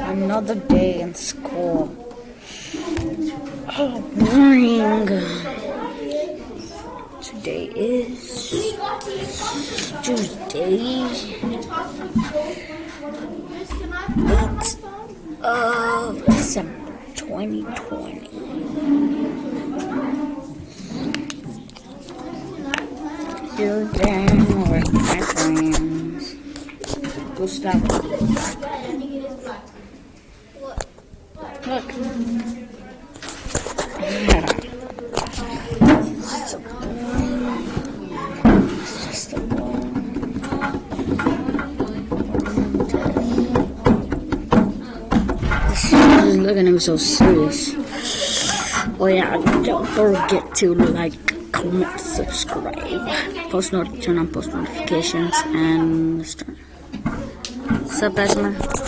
Another day in school. Oh, boring. Today is Tuesday. 8th uh, of December 2020. Here again with my friends. Gustavo. Look. Hold just a. Ball. Looking at me so serious. Oh yeah, don't forget to like, comment, subscribe, post not turn on post notifications, and start. What's up, Esmer?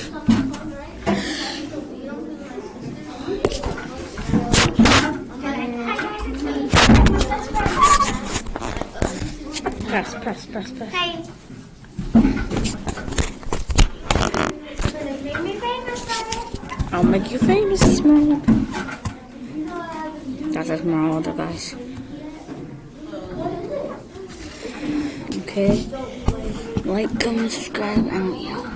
Press, press, press, press. Hey. Make me famous, brother. I'll make you famous, Esmeralda. That's Esmeralda, guys. Okay. Like, comment, subscribe, and we out.